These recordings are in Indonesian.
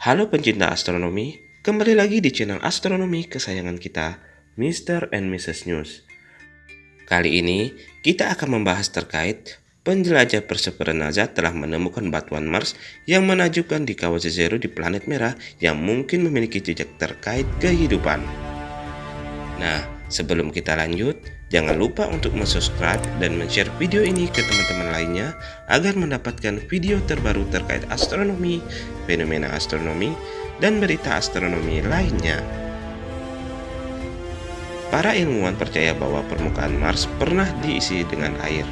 Halo pencinta astronomi, kembali lagi di channel astronomi kesayangan kita, Mr. and Mrs. News. Kali ini, kita akan membahas terkait penjelajah Perseverance NASA telah menemukan batuan Mars yang menajubkan di kawasan Zero di planet merah yang mungkin memiliki jejak terkait kehidupan. Nah, sebelum kita lanjut, jangan lupa untuk subscribe dan share video ini ke teman-teman lainnya agar mendapatkan video terbaru terkait astronomi, fenomena astronomi, dan berita astronomi lainnya. Para ilmuwan percaya bahwa permukaan Mars pernah diisi dengan air.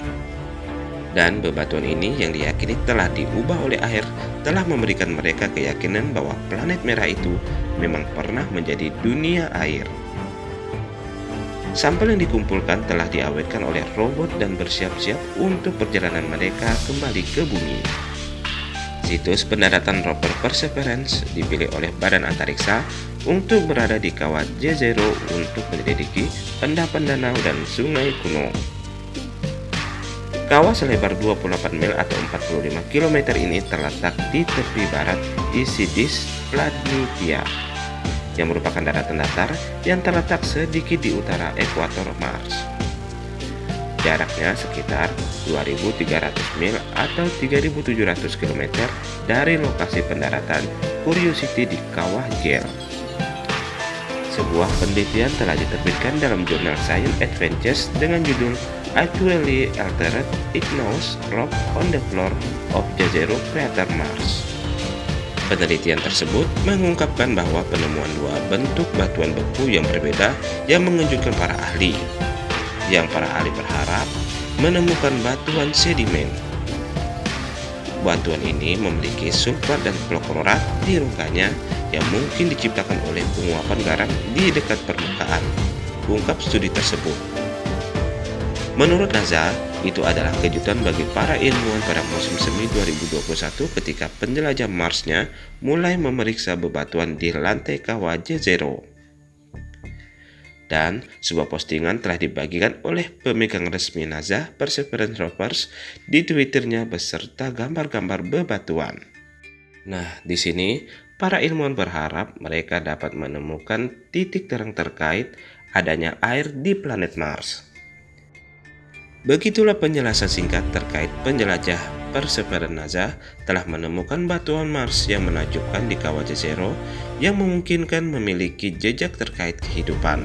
Dan bebatuan ini yang diyakini telah diubah oleh air telah memberikan mereka keyakinan bahwa planet merah itu memang pernah menjadi dunia air. Sampel yang dikumpulkan telah diawetkan oleh robot dan bersiap-siap untuk perjalanan mereka kembali ke bumi. Situs pendaratan rover Perseverance dipilih oleh Badan Antariksa untuk berada di kawah J0 untuk menyelidiki endapan danau dan sungai kuno. Kawah selebar 28 mil atau 45 km ini terletak di tepi barat Isidis Planitia yang merupakan daratan datar yang terletak sedikit di utara ekuator Mars. Jaraknya sekitar 2.300 mil atau 3.700 km dari lokasi pendaratan Curiosity di Kawah Gel. Sebuah penelitian telah diterbitkan dalam jurnal Science Advances dengan judul Actually Altered Igneous Rock on the Floor of Jezero Crater Mars. Penelitian tersebut mengungkapkan bahwa penemuan dua bentuk batuan beku yang berbeda yang mengejutkan para ahli, yang para ahli berharap menemukan batuan sedimen. Batuan ini memiliki sulfat dan klorat di rongkanya yang mungkin diciptakan oleh penguapan garam di dekat permukaan, ungkap studi tersebut. Menurut NASA, itu adalah kejutan bagi para ilmuwan pada musim semi 2021 ketika penjelajah Marsnya mulai memeriksa bebatuan di lantai kawah J0 dan sebuah postingan telah dibagikan oleh pemegang resmi NASA Perseverance Rovers di Twitternya beserta gambar-gambar bebatuan. Nah, di sini para ilmuwan berharap mereka dapat menemukan titik terang terkait adanya air di planet Mars. Begitulah penjelasan singkat terkait penjelajah NASA telah menemukan batuan Mars yang menakjubkan di kawah Jezero yang memungkinkan memiliki jejak terkait kehidupan.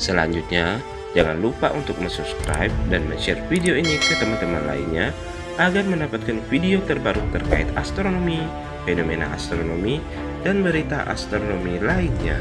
Selanjutnya, jangan lupa untuk subscribe dan share video ini ke teman-teman lainnya agar mendapatkan video terbaru terkait astronomi, fenomena astronomi, dan berita astronomi lainnya.